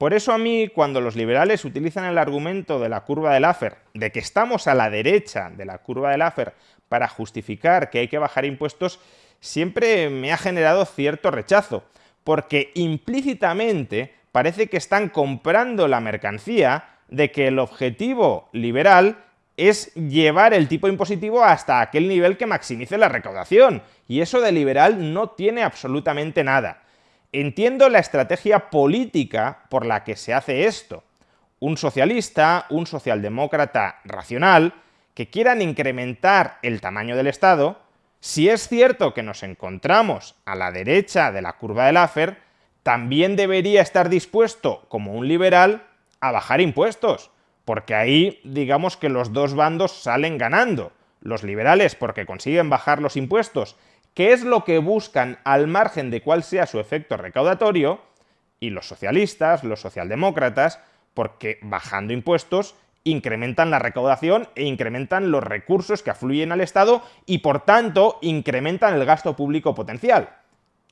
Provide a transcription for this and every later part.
Por eso a mí, cuando los liberales utilizan el argumento de la curva de Laffer, de que estamos a la derecha de la curva de Laffer para justificar que hay que bajar impuestos, siempre me ha generado cierto rechazo, porque implícitamente parece que están comprando la mercancía de que el objetivo liberal es llevar el tipo impositivo hasta aquel nivel que maximice la recaudación, y eso de liberal no tiene absolutamente nada. Entiendo la estrategia política por la que se hace esto. Un socialista, un socialdemócrata racional, que quieran incrementar el tamaño del Estado, si es cierto que nos encontramos a la derecha de la curva de Laffer, también debería estar dispuesto, como un liberal, a bajar impuestos, porque ahí digamos que los dos bandos salen ganando. Los liberales porque consiguen bajar los impuestos qué es lo que buscan al margen de cuál sea su efecto recaudatorio, y los socialistas, los socialdemócratas, porque bajando impuestos incrementan la recaudación e incrementan los recursos que afluyen al Estado y por tanto incrementan el gasto público potencial.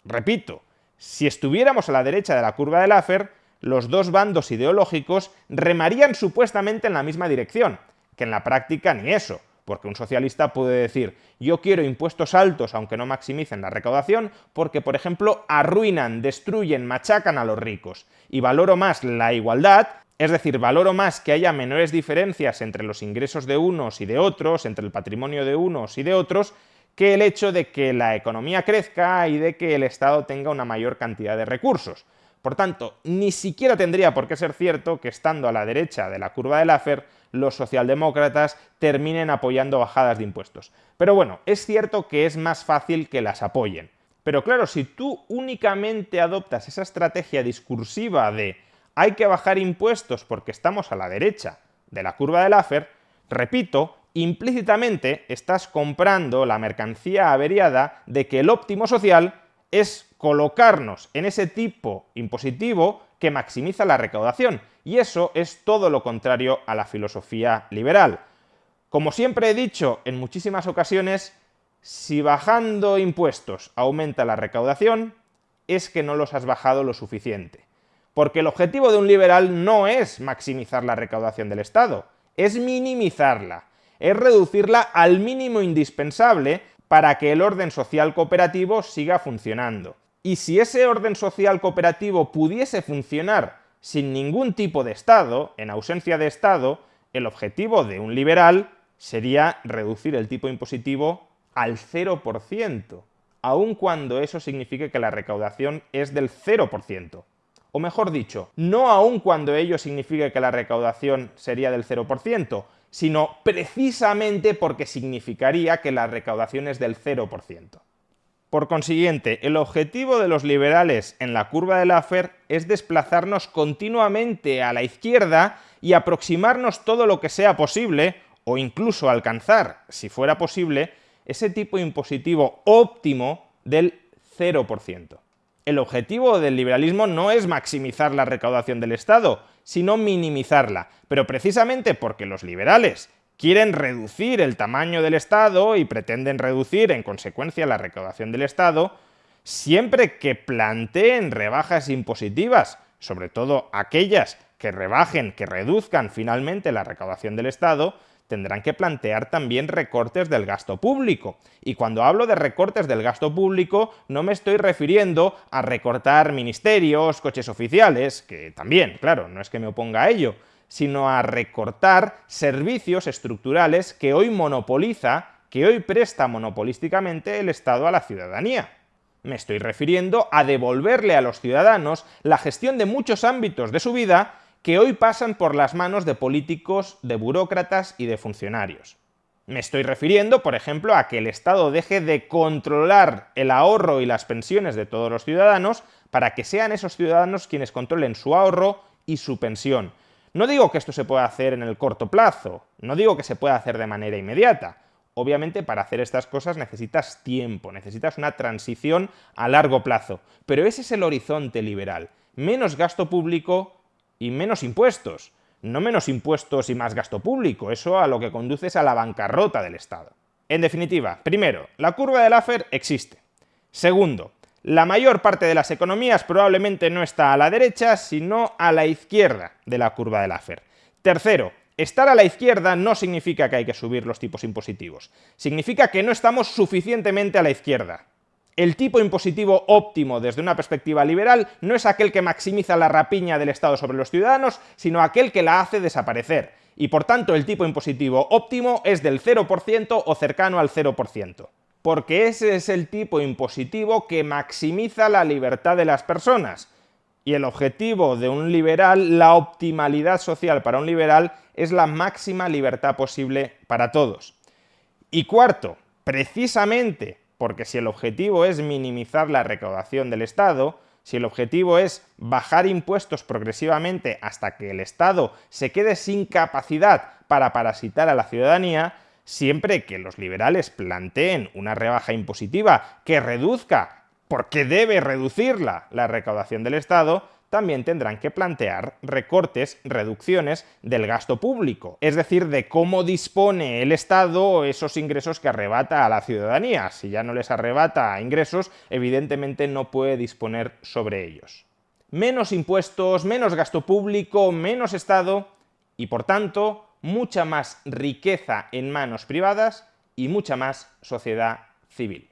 Repito, si estuviéramos a la derecha de la curva de Laffer, los dos bandos ideológicos remarían supuestamente en la misma dirección, que en la práctica ni eso porque un socialista puede decir, yo quiero impuestos altos aunque no maximicen la recaudación, porque, por ejemplo, arruinan, destruyen, machacan a los ricos. Y valoro más la igualdad, es decir, valoro más que haya menores diferencias entre los ingresos de unos y de otros, entre el patrimonio de unos y de otros, que el hecho de que la economía crezca y de que el Estado tenga una mayor cantidad de recursos. Por tanto, ni siquiera tendría por qué ser cierto que estando a la derecha de la curva de Laffer los socialdemócratas terminen apoyando bajadas de impuestos. Pero bueno, es cierto que es más fácil que las apoyen. Pero claro, si tú únicamente adoptas esa estrategia discursiva de hay que bajar impuestos porque estamos a la derecha de la curva de Laffer, repito, implícitamente estás comprando la mercancía averiada de que el óptimo social es colocarnos en ese tipo impositivo que maximiza la recaudación, y eso es todo lo contrario a la filosofía liberal. Como siempre he dicho en muchísimas ocasiones, si bajando impuestos aumenta la recaudación, es que no los has bajado lo suficiente. Porque el objetivo de un liberal no es maximizar la recaudación del Estado, es minimizarla, es reducirla al mínimo indispensable para que el orden social cooperativo siga funcionando. Y si ese orden social cooperativo pudiese funcionar sin ningún tipo de Estado, en ausencia de Estado, el objetivo de un liberal sería reducir el tipo impositivo al 0%, aun cuando eso signifique que la recaudación es del 0%. O mejor dicho, no aun cuando ello signifique que la recaudación sería del 0%, sino precisamente porque significaría que la recaudación es del 0%. Por consiguiente, el objetivo de los liberales en la curva de Laffer es desplazarnos continuamente a la izquierda y aproximarnos todo lo que sea posible, o incluso alcanzar, si fuera posible, ese tipo impositivo óptimo del 0%. El objetivo del liberalismo no es maximizar la recaudación del Estado, sino minimizarla, pero precisamente porque los liberales quieren reducir el tamaño del Estado y pretenden reducir en consecuencia la recaudación del Estado, siempre que planteen rebajas impositivas, sobre todo aquellas que rebajen, que reduzcan finalmente la recaudación del Estado, tendrán que plantear también recortes del gasto público. Y cuando hablo de recortes del gasto público, no me estoy refiriendo a recortar ministerios, coches oficiales, que también, claro, no es que me oponga a ello, sino a recortar servicios estructurales que hoy monopoliza, que hoy presta monopolísticamente el Estado a la ciudadanía. Me estoy refiriendo a devolverle a los ciudadanos la gestión de muchos ámbitos de su vida que hoy pasan por las manos de políticos, de burócratas y de funcionarios. Me estoy refiriendo, por ejemplo, a que el Estado deje de controlar el ahorro y las pensiones de todos los ciudadanos para que sean esos ciudadanos quienes controlen su ahorro y su pensión, no digo que esto se pueda hacer en el corto plazo, no digo que se pueda hacer de manera inmediata. Obviamente para hacer estas cosas necesitas tiempo, necesitas una transición a largo plazo, pero ese es el horizonte liberal. Menos gasto público y menos impuestos. No menos impuestos y más gasto público, eso a lo que conduce es a la bancarrota del Estado. En definitiva, primero, la curva de Laffer existe. Segundo, La mayor parte de las economías probablemente no está a la derecha, sino a la izquierda de la curva de Laffer. Tercero, Estar a la izquierda no significa que hay que subir los tipos impositivos, significa que no estamos suficientemente a la izquierda. El tipo impositivo óptimo desde una perspectiva liberal no es aquel que maximiza la rapiña del Estado sobre los ciudadanos, sino aquel que la hace desaparecer. Y por tanto el tipo impositivo óptimo es del 0% o cercano al 0%. Porque ese es el tipo impositivo que maximiza la libertad de las personas. Y el objetivo de un liberal, la optimalidad social para un liberal, es la máxima libertad posible para todos. Y cuarto, precisamente porque si el objetivo es minimizar la recaudación del Estado, si el objetivo es bajar impuestos progresivamente hasta que el Estado se quede sin capacidad para parasitar a la ciudadanía, siempre que los liberales planteen una rebaja impositiva que reduzca, porque debe reducirla, la recaudación del Estado, también tendrán que plantear recortes, reducciones del gasto público, es decir, de cómo dispone el Estado esos ingresos que arrebata a la ciudadanía. Si ya no les arrebata ingresos, evidentemente no puede disponer sobre ellos. Menos impuestos, menos gasto público, menos Estado y, por tanto, mucha más riqueza en manos privadas y mucha más sociedad civil.